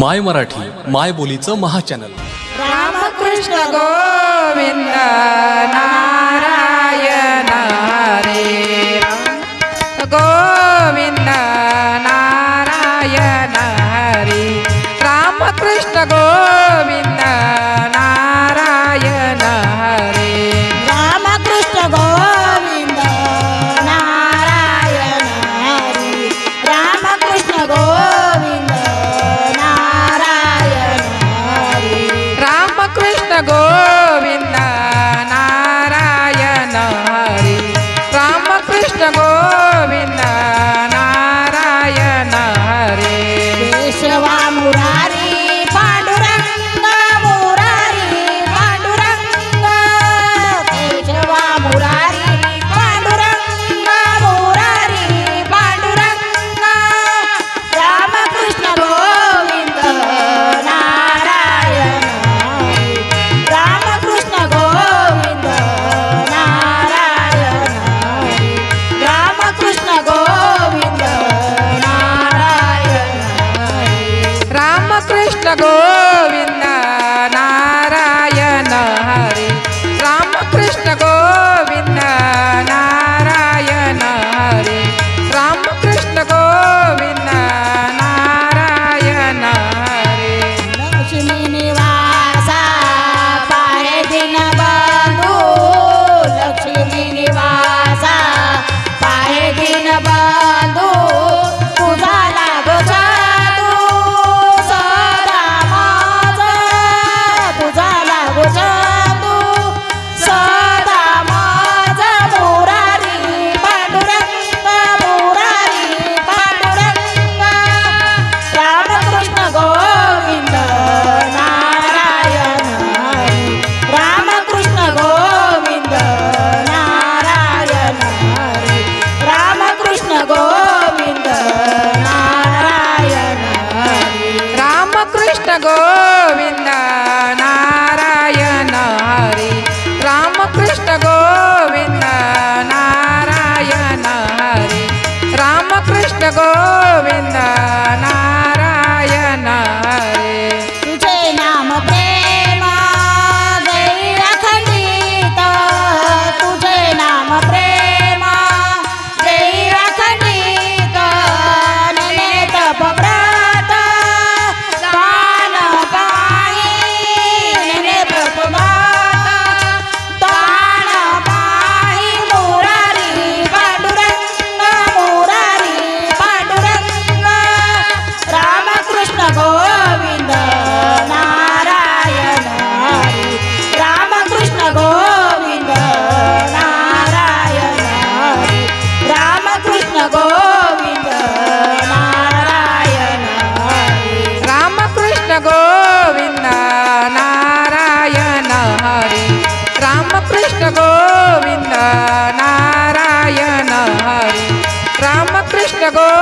माय मराठी माय बोलीचं महाचॅनल. रामकृष्ण गोविंद नारायण रे गो गोविन्द नारायण हरे. रामकृष्ण गो